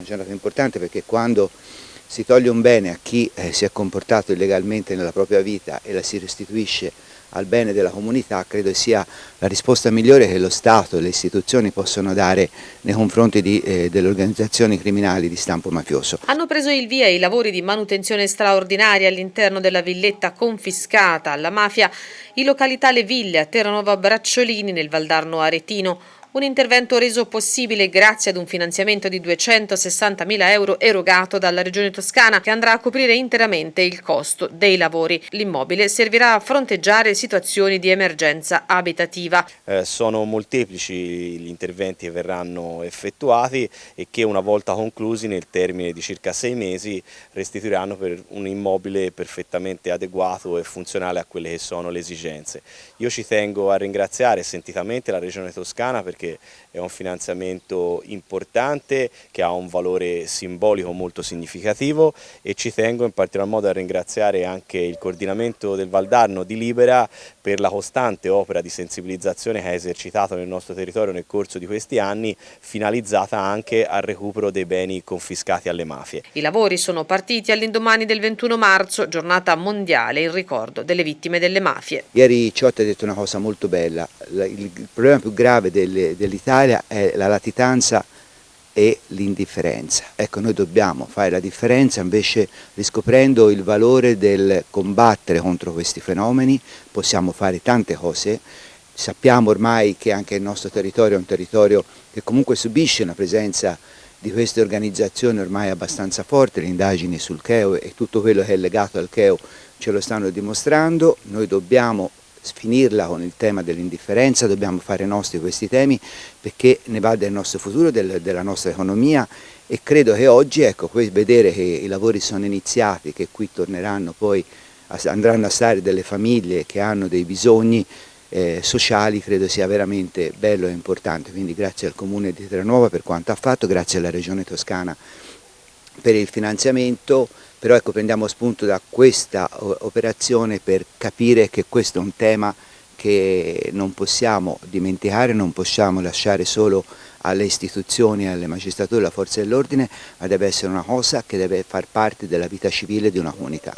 Una giornata importante perché quando si toglie un bene a chi eh, si è comportato illegalmente nella propria vita e la si restituisce al bene della comunità, credo sia la risposta migliore che lo Stato e le istituzioni possono dare nei confronti eh, delle organizzazioni criminali di stampo mafioso. Hanno preso il via i lavori di manutenzione straordinaria all'interno della villetta confiscata alla mafia in località Le Ville a Terranova Bracciolini nel Valdarno Aretino. Un intervento reso possibile grazie ad un finanziamento di 260.000 euro erogato dalla Regione Toscana che andrà a coprire interamente il costo dei lavori. L'immobile servirà a fronteggiare situazioni di emergenza abitativa. Eh, sono molteplici gli interventi che verranno effettuati e che una volta conclusi nel termine di circa sei mesi restituiranno per un immobile perfettamente adeguato e funzionale a quelle che sono le esigenze. Io ci tengo a ringraziare sentitamente la Regione Toscana perché perché è un finanziamento importante che ha un valore simbolico molto significativo e ci tengo in particolar modo a ringraziare anche il coordinamento del Valdarno di Libera per la costante opera di sensibilizzazione che ha esercitato nel nostro territorio nel corso di questi anni, finalizzata anche al recupero dei beni confiscati alle mafie. I lavori sono partiti all'indomani del 21 marzo, giornata mondiale in ricordo delle vittime delle mafie. Ieri Ciotti ha detto una cosa molto bella, il problema più grave dell'Italia è la latitanza e l'indifferenza. Ecco, noi dobbiamo fare la differenza invece riscoprendo il valore del combattere contro questi fenomeni, possiamo fare tante cose, sappiamo ormai che anche il nostro territorio è un territorio che comunque subisce una presenza di queste organizzazioni ormai abbastanza forte, le indagini sul Cheo e tutto quello che è legato al Cheo ce lo stanno dimostrando, noi dobbiamo finirla con il tema dell'indifferenza, dobbiamo fare nostri questi temi perché ne va del nostro futuro, del, della nostra economia e credo che oggi ecco, vedere che i lavori sono iniziati, che qui torneranno poi, andranno a stare delle famiglie che hanno dei bisogni eh, sociali, credo sia veramente bello e importante, quindi grazie al Comune di Terranova per quanto ha fatto, grazie alla Regione Toscana per il finanziamento, però ecco, prendiamo spunto da questa operazione per capire che questo è un tema che non possiamo dimenticare, non possiamo lasciare solo alle istituzioni, alle magistrature, alla forza dell'ordine, ma deve essere una cosa che deve far parte della vita civile di una comunità.